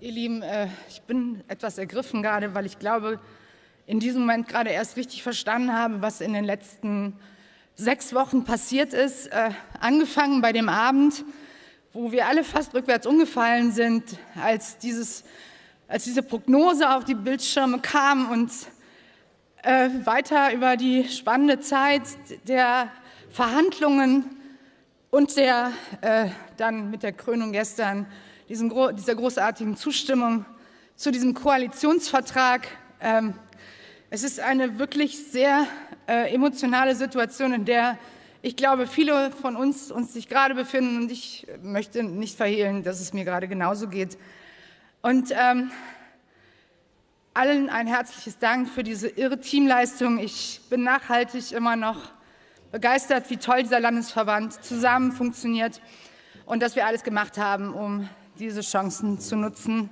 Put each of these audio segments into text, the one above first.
ihr Lieben, äh, ich bin etwas ergriffen gerade, weil ich glaube, in diesem Moment gerade erst richtig verstanden habe, was in den letzten sechs Wochen passiert ist. Äh, angefangen bei dem Abend, wo wir alle fast rückwärts umgefallen sind, als, dieses, als diese Prognose auf die Bildschirme kam und äh, weiter über die spannende Zeit der Verhandlungen und der dann mit der Krönung gestern diesen, dieser großartigen Zustimmung zu diesem Koalitionsvertrag. Ähm, es ist eine wirklich sehr äh, emotionale Situation, in der ich glaube, viele von uns uns sich gerade befinden und ich möchte nicht verhehlen, dass es mir gerade genauso geht. Und ähm, allen ein herzliches Dank für diese irre Teamleistung. Ich bin nachhaltig immer noch begeistert, wie toll dieser Landesverband zusammen funktioniert und dass wir alles gemacht haben, um diese Chancen zu nutzen.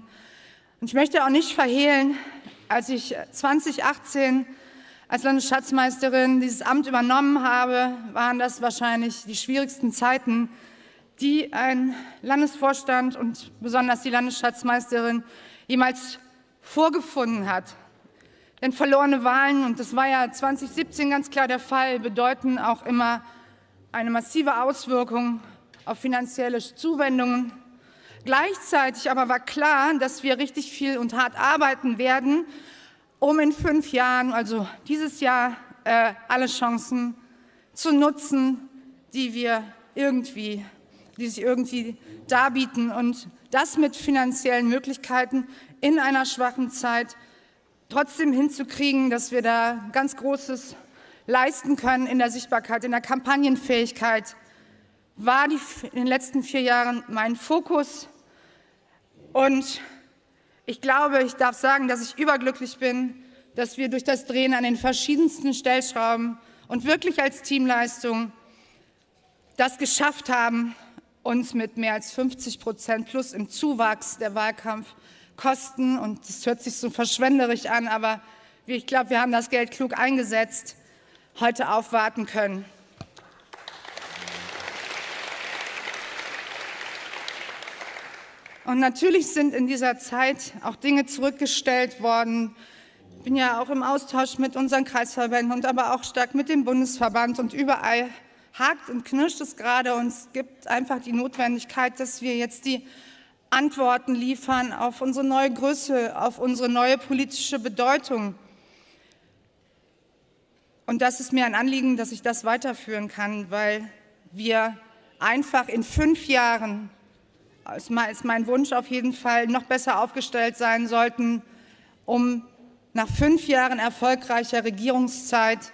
Und ich möchte auch nicht verhehlen, als ich 2018 als Landesschatzmeisterin dieses Amt übernommen habe, waren das wahrscheinlich die schwierigsten Zeiten, die ein Landesvorstand und besonders die Landesschatzmeisterin jemals vorgefunden hat. Denn verlorene Wahlen, und das war ja 2017 ganz klar der Fall, bedeuten auch immer eine massive Auswirkung auf finanzielle Zuwendungen. Gleichzeitig aber war klar, dass wir richtig viel und hart arbeiten werden, um in fünf Jahren, also dieses Jahr, äh, alle Chancen zu nutzen, die wir irgendwie, die sich irgendwie darbieten und das mit finanziellen Möglichkeiten in einer schwachen Zeit trotzdem hinzukriegen, dass wir da ganz Großes leisten können in der Sichtbarkeit, in der Kampagnenfähigkeit, war die, in den letzten vier Jahren mein Fokus. Und ich glaube, ich darf sagen, dass ich überglücklich bin, dass wir durch das Drehen an den verschiedensten Stellschrauben und wirklich als Teamleistung das geschafft haben, uns mit mehr als 50 Prozent plus im Zuwachs der Wahlkampfkosten, und das hört sich so verschwenderisch an, aber ich glaube, wir haben das Geld klug eingesetzt, heute aufwarten können. Und natürlich sind in dieser Zeit auch Dinge zurückgestellt worden. Ich bin ja auch im Austausch mit unseren Kreisverbänden und aber auch stark mit dem Bundesverband. Und überall hakt und knirscht es gerade. Und es gibt einfach die Notwendigkeit, dass wir jetzt die Antworten liefern auf unsere neue Größe, auf unsere neue politische Bedeutung. Und das ist mir ein Anliegen, dass ich das weiterführen kann, weil wir einfach in fünf Jahren ist mein Wunsch auf jeden Fall, noch besser aufgestellt sein sollten, um nach fünf Jahren erfolgreicher Regierungszeit,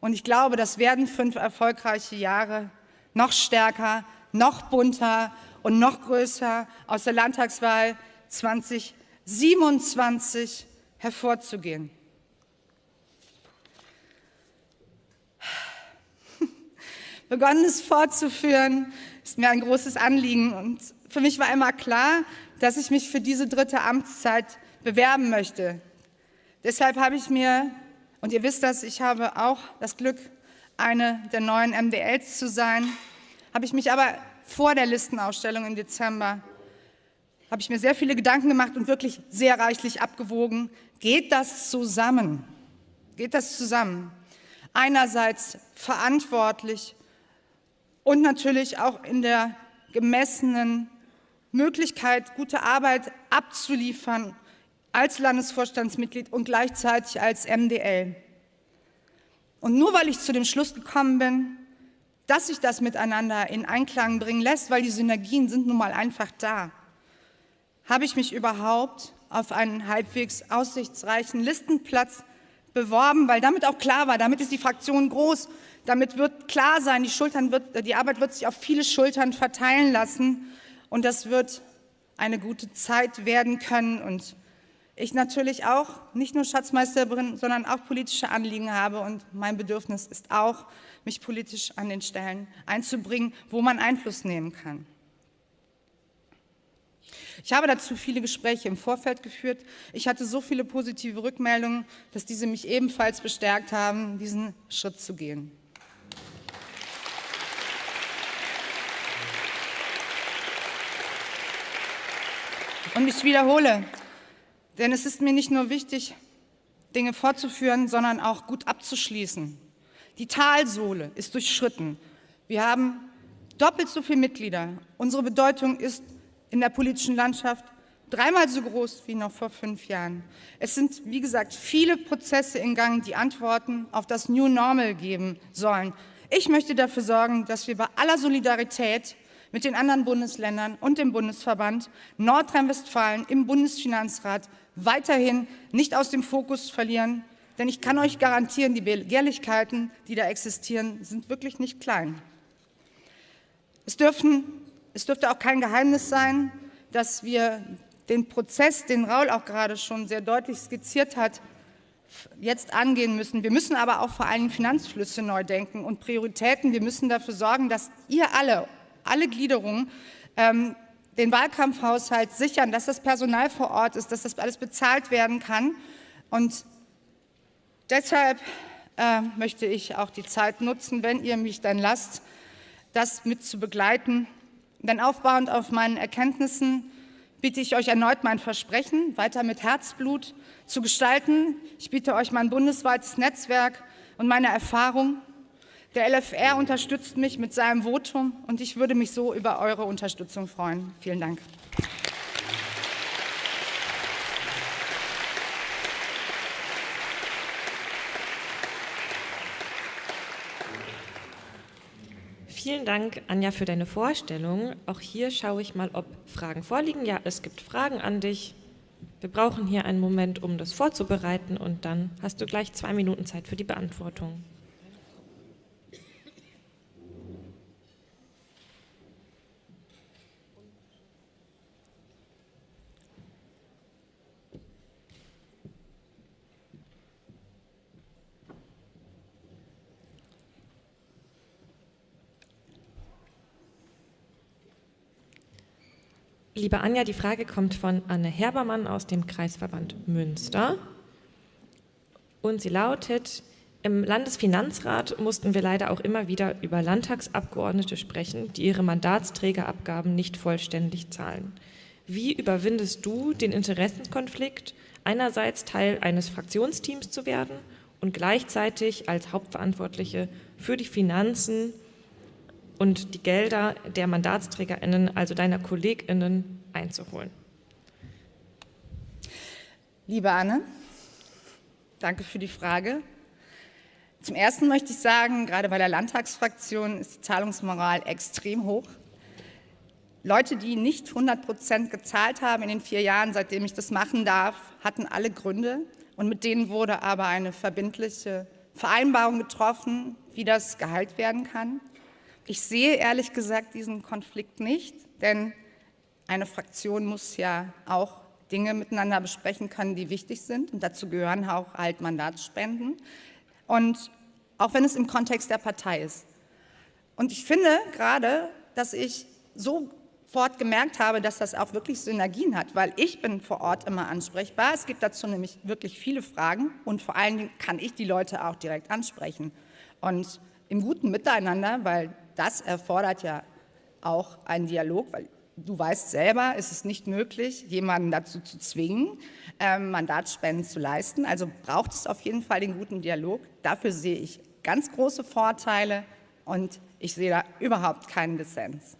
und ich glaube, das werden fünf erfolgreiche Jahre, noch stärker, noch bunter und noch größer aus der Landtagswahl 2027 hervorzugehen. Begonnen fortzuführen, ist mir ein großes Anliegen und für mich war immer klar, dass ich mich für diese dritte Amtszeit bewerben möchte. Deshalb habe ich mir, und ihr wisst das, ich habe auch das Glück, eine der neuen MDLs zu sein, habe ich mich aber vor der Listenausstellung im Dezember, habe ich mir sehr viele Gedanken gemacht und wirklich sehr reichlich abgewogen. Geht das zusammen? Geht das zusammen? Einerseits verantwortlich und natürlich auch in der gemessenen Möglichkeit, gute Arbeit abzuliefern als Landesvorstandsmitglied und gleichzeitig als MDL. Und nur weil ich zu dem Schluss gekommen bin, dass sich das miteinander in Einklang bringen lässt, weil die Synergien sind nun mal einfach da, habe ich mich überhaupt auf einen halbwegs aussichtsreichen Listenplatz beworben, weil damit auch klar war, damit ist die Fraktion groß, damit wird klar sein, die, Schultern wird, die Arbeit wird sich auf viele Schultern verteilen lassen und das wird eine gute Zeit werden können. Und ich natürlich auch nicht nur Schatzmeisterin, sondern auch politische Anliegen habe. Und mein Bedürfnis ist auch, mich politisch an den Stellen einzubringen, wo man Einfluss nehmen kann. Ich habe dazu viele Gespräche im Vorfeld geführt. Ich hatte so viele positive Rückmeldungen, dass diese mich ebenfalls bestärkt haben, diesen Schritt zu gehen. Und ich wiederhole, denn es ist mir nicht nur wichtig, Dinge fortzuführen, sondern auch gut abzuschließen. Die Talsohle ist durchschritten. Wir haben doppelt so viele Mitglieder. Unsere Bedeutung ist in der politischen Landschaft dreimal so groß wie noch vor fünf Jahren. Es sind, wie gesagt, viele Prozesse in Gang, die Antworten auf das New Normal geben sollen. Ich möchte dafür sorgen, dass wir bei aller Solidarität mit den anderen Bundesländern und dem Bundesverband Nordrhein-Westfalen im Bundesfinanzrat weiterhin nicht aus dem Fokus verlieren, denn ich kann euch garantieren, die Begehrlichkeiten, die da existieren, sind wirklich nicht klein. Es, dürfen, es dürfte auch kein Geheimnis sein, dass wir den Prozess, den Raul auch gerade schon sehr deutlich skizziert hat, jetzt angehen müssen. Wir müssen aber auch vor allem Finanzflüsse neu denken und Prioritäten. Wir müssen dafür sorgen, dass ihr alle, alle Gliederungen, ähm, den Wahlkampfhaushalt sichern, dass das Personal vor Ort ist, dass das alles bezahlt werden kann. Und deshalb äh, möchte ich auch die Zeit nutzen, wenn ihr mich dann lasst, das mit zu begleiten. Denn aufbauend auf meinen Erkenntnissen biete ich euch erneut mein Versprechen, weiter mit Herzblut zu gestalten. Ich biete euch mein bundesweites Netzwerk und meine Erfahrung. Der LFR unterstützt mich mit seinem Votum und ich würde mich so über eure Unterstützung freuen. Vielen Dank. Vielen Dank, Anja, für deine Vorstellung. Auch hier schaue ich mal, ob Fragen vorliegen. Ja, es gibt Fragen an dich. Wir brauchen hier einen Moment, um das vorzubereiten und dann hast du gleich zwei Minuten Zeit für die Beantwortung. Liebe Anja, die Frage kommt von Anne Herbermann aus dem Kreisverband Münster. Und sie lautet, im Landesfinanzrat mussten wir leider auch immer wieder über Landtagsabgeordnete sprechen, die ihre Mandatsträgerabgaben nicht vollständig zahlen. Wie überwindest du den Interessenskonflikt, einerseits Teil eines Fraktionsteams zu werden und gleichzeitig als Hauptverantwortliche für die Finanzen und die Gelder der MandatsträgerInnen, also deiner KollegInnen, einzuholen. Liebe Anne, danke für die Frage. Zum Ersten möchte ich sagen, gerade bei der Landtagsfraktion ist die Zahlungsmoral extrem hoch. Leute, die nicht 100 Prozent gezahlt haben in den vier Jahren, seitdem ich das machen darf, hatten alle Gründe. Und mit denen wurde aber eine verbindliche Vereinbarung getroffen, wie das Gehalt werden kann. Ich sehe ehrlich gesagt diesen Konflikt nicht, denn eine Fraktion muss ja auch Dinge miteinander besprechen können, die wichtig sind. Und dazu gehören auch halt Mandatsspenden. Und auch wenn es im Kontext der Partei ist. Und ich finde gerade, dass ich sofort gemerkt habe, dass das auch wirklich Synergien hat, weil ich bin vor Ort immer ansprechbar. Es gibt dazu nämlich wirklich viele Fragen und vor allen Dingen kann ich die Leute auch direkt ansprechen. Und im guten Miteinander, weil das erfordert ja auch einen Dialog, weil du weißt selber, es ist nicht möglich, jemanden dazu zu zwingen, ähm, Mandatsspenden zu leisten. Also braucht es auf jeden Fall den guten Dialog. Dafür sehe ich ganz große Vorteile und ich sehe da überhaupt keinen Dissens.